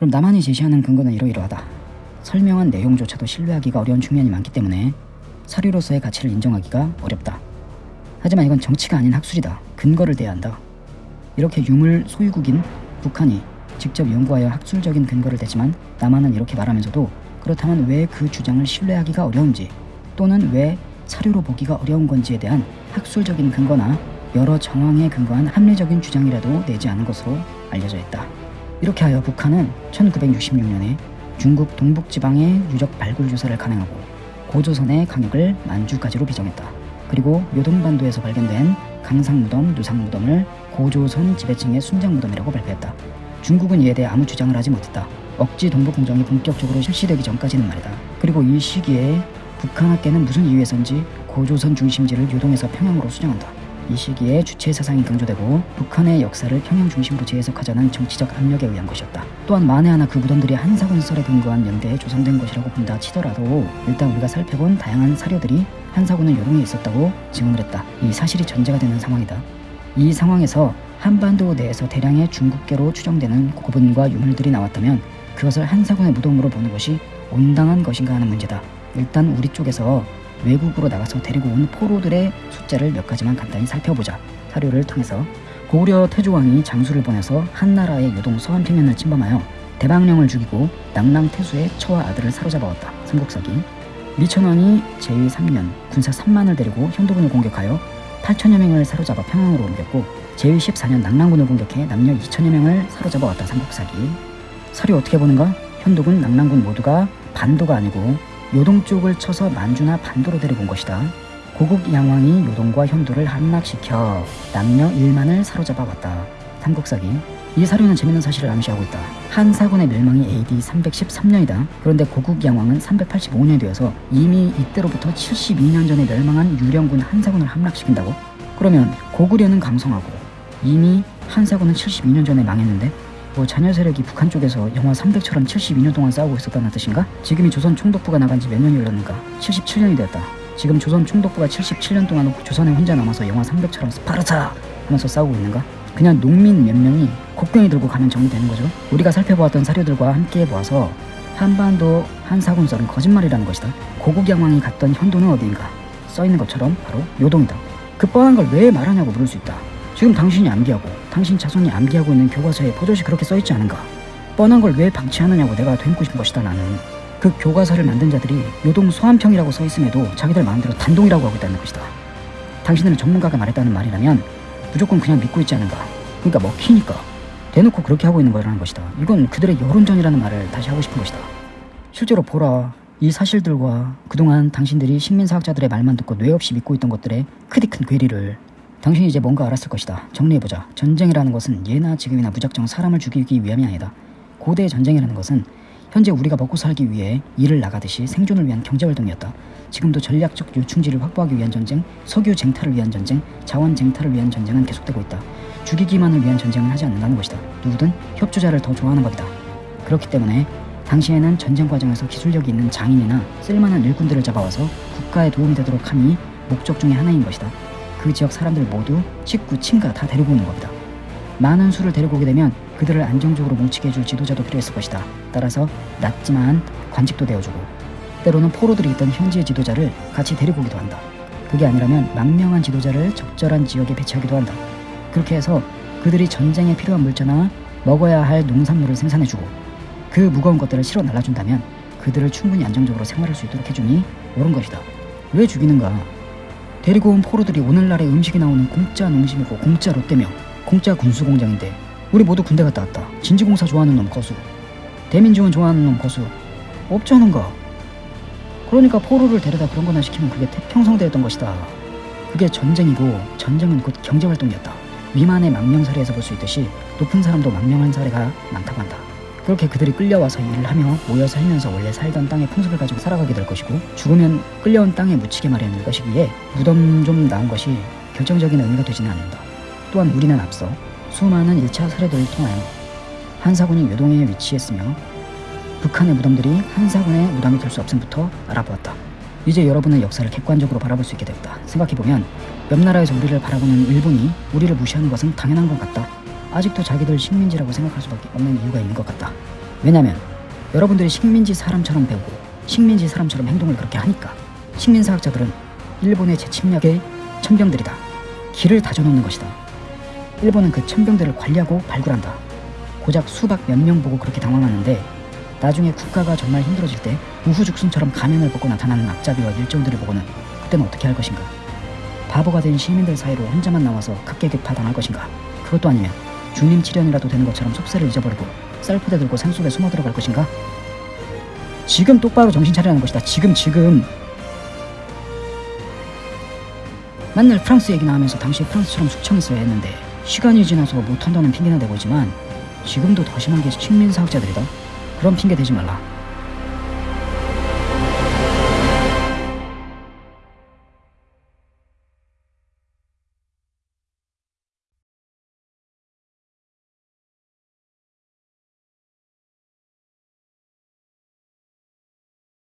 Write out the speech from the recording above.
그럼 남한이 제시하는 근거는 이러이러하다. 설명한 내용조차도 신뢰하기가 어려운 측면이 많기 때문에 사료로서의 가치를 인정하기가 어렵다. 하지만 이건 정치가 아닌 학술이다. 근거를 대야 한다. 이렇게 유물 소유국인 북한이 직접 연구하여 학술적인 근거를 대지만 남한은 이렇게 말하면서도 그렇다면 왜 그 주장을 신뢰하기가 어려운지 또는 왜 사료로 보기가 어려운 건지에 대한 학술적인 근거나 여러 정황에 근거한 합리적인 주장이라도 내지 않은 것으로 알려져 있다. 이렇게 하여 북한은 1966년에 중국 동북지방의 유적 발굴 조사를 감행하고 고조선의 강역을 만주까지로 비정했다. 그리고 요동반도에서 발견된 강상무덤, 누상무덤을 고조선 지배층의 순장무덤이라고 발표했다. 중국은 이에 대해 아무 주장을 하지 못했다. 억지 동북공정이 본격적으로 실시되기 전까지는 말이다. 그리고 이 시기에 북한 학계는 무슨 이유에선지 고조선 중심지를 요동에서 평양으로 수정한다. 이 시기에 주체 사상이 강조되고 북한의 역사를 평양 중심으로 재해석하자는 정치적 압력에 의한 것이었다. 또한 만에 하나 그 무덤들이 한사군설에 근거한 연대에 조성된 것이라고 본다 치더라도 일단 우리가 살펴본 다양한 사료들이 한사군은 요동에 있었다고 증언을 했다. 이 사실이 전제가 되는 상황이다. 이 상황에서 한반도 내에서 대량의 중국계로 추정되는 고분과 유물들이 나왔다면 그것을 한사군의 무덤으로 보는 것이 온당한 것인가 하는 문제다. 일단 우리 쪽에서 외국으로 나가서 데리고 온 포로들의 숫자를 몇 가지만 간단히 살펴보자. 사료를 통해서 고구려 태조왕이 장수를 보내서 한나라의 요동 서한 평면을 침범하여 대방령을 죽이고 낙랑태수의 처와 아들을 사로잡아왔다. 삼국사기 미천왕이 제3년 군사 3만을 데리고 현도군을 공격하여 8천여 명을 사로잡아 평양으로 옮겼고 제14년 낙랑군을 공격해 남녀 2천여 명을 사로잡아왔다. 삼국사기 사료 어떻게 보는가? 현도군, 낙랑군 모두가 반도가 아니고 요동 쪽을 쳐서 만주나 반도로 데리고 온 것이다. 고국 양왕이 요동과 현도를 함락시켜 남녀 1만을 사로잡아 왔다. 삼국사기 이 사료는 재밌는 사실을 암시하고 있다. 한 사군의 멸망이 AD 313년이다. 그런데 고국 양왕은 385년이 되어서 이미 이때로부터 72년 전에 멸망한 유령군 한사군을 함락시킨다고? 그러면 고구려는 강성하고 이미 한사군은 72년 전에 망했는데 뭐 자녀 세력이 북한 쪽에서 영화 300처럼 72년 동안 싸우고 있었다는 뜻인가? 지금이 조선 총독부가 나간 지 몇 년이 흘렀는가? 77년이 되었다. 지금 조선 총독부가 77년 동안 조선에 혼자 남아서 영화 300처럼 스파르타 하면서 싸우고 있는가? 그냥 농민 몇 명이 곡괭이 들고 가면 정리되는 거죠. 우리가 살펴보았던 사료들과 함께 보아서 한반도 한사군 썰은 거짓말이라는 것이다. 고국 양왕이 갔던 현도는 어디인가? 써 있는 것처럼 바로 요동이다. 그 뻔한 걸 왜 말하냐고 물을 수 있다. 지금 당신이 암기하고 당신 자손이 암기하고 있는 교과서에 버젓이 그렇게 써있지 않은가? 뻔한 걸 왜 방치하느냐고 내가 되묻고 싶은 것이다 나는. 그 교과서를 만든 자들이 요동 소한평이라고 써있음에도 자기들 마음대로 단동이라고 하고 있다는 것이다. 당신들은 전문가가 말했다는 말이라면 무조건 그냥 믿고 있지 않은가? 그러니까 먹히니까 대놓고 그렇게 하고 있는 거라는 것이다. 이건 그들의 여론전이라는 말을 다시 하고 싶은 것이다. 실제로 보라. 이 사실들과 그동안 당신들이 식민사학자들의 말만 듣고 뇌 없이 믿고 있던 것들의 크디 큰 괴리를 당신이 이제 뭔가 알았을 것이다. 정리해보자. 전쟁이라는 것은 예나 지금이나 무작정 사람을 죽이기 위함이 아니다. 고대의 전쟁이라는 것은 현재 우리가 먹고 살기 위해 일을 나가듯이 생존을 위한 경제활동이었다. 지금도 전략적 요충지를 확보하기 위한 전쟁, 석유 쟁탈을 위한 전쟁, 자원 쟁탈을 위한 전쟁은 계속되고 있다. 죽이기만을 위한 전쟁은 하지 않는다는 것이다. 누구든 협조자를 더 좋아하는 법이다. 그렇기 때문에 당시에는 전쟁 과정에서 기술력이 있는 장인이나 쓸만한 일꾼들을 잡아와서 국가에 도움이 되도록 함이 목적 중의 하나인 것이다. 그 지역 사람들 모두 식구, 친가 다 데리고 오는 겁니다. 많은 수를 데리고 오게 되면 그들을 안정적으로 뭉치게 해줄 지도자도 필요했을 것이다. 따라서 낮지만 관직도 되어주고 때로는 포로들이 있던 현지의 지도자를 같이 데리고 오기도 한다. 그게 아니라면 망명한 지도자를 적절한 지역에 배치하기도 한다. 그렇게 해서 그들이 전쟁에 필요한 물자나 먹어야 할 농산물을 생산해주고 그 무거운 것들을 실어 날라준다면 그들을 충분히 안정적으로 생활할 수 있도록 해주니 옳은 것이다. 왜 죽이는가? 데리고 온 포로들이 오늘날의 음식이 나오는 공짜 농심이고 공짜 롯데며 공짜 군수공장인데 우리 모두 군대 갔다 왔다. 진지공사 좋아하는 놈 거수. 대민지원 좋아하는 놈 거수. 없자는가? 그러니까 포로를 데려다 그런 거나 시키면 그게 태평성대였던 것이다. 그게 전쟁이고 전쟁은 곧 경제활동이었다. 위만의 망명 사례에서 볼 수 있듯이 높은 사람도 망명한 사례가 많다고 한다. 그렇게 그들이 끌려와서 일을 하며 모여 살면서 원래 살던 땅의 풍습을 가지고 살아가게 될 것이고 죽으면 끌려온 땅에 묻히게 마련일 것이기에 무덤 좀 나온 것이 결정적인 의미가 되지는 않는다. 또한 우리는 앞서 수많은 1차 사례들을 통하여 한사군이 요동에 위치했으며 북한의 무덤들이 한사군의 무덤이 될 수 없음부터 알아보았다. 이제 여러분은 역사를 객관적으로 바라볼 수 있게 되었다. 생각해보면 옆 나라에서 우리를 바라보는 일본이 우리를 무시하는 것은 당연한 것 같다. 아직도 자기들 식민지라고 생각할 수밖에 없는 이유가 있는 것 같다. 왜냐면 여러분들이 식민지 사람처럼 배우고 식민지 사람처럼 행동을 그렇게 하니까 식민사학자들은 일본의 재침략의 천병들이다. 길을 다져놓는 것이다. 일본은 그 천병들을 관리하고 발굴한다. 고작 수박 몇 명 보고 그렇게 당황하는데 나중에 국가가 정말 힘들어질 때 우후죽순처럼 가면을 벗고 나타나는 앞잡이와 일정들을 보고는 그때는 어떻게 할 것인가? 바보가 된 시민들 사이로 혼자만 나와서 각계격파 당할 것인가? 그것도 아니면 중림치련이라도 되는 것처럼 속세를 잊어버리고 쌀포대 들고 산속에 숨어 들어갈 것인가? 지금 똑바로 정신 차리라는 것이다. 지금 지금. 맨날 프랑스 얘기 나오면서 당시에 프랑스처럼 숙청했어야 했는데 시간이 지나서 못한다는 핑계나 대고 있지만 지금도 더 심한 게 식민사학자들이다. 그런 핑계 대지 말라.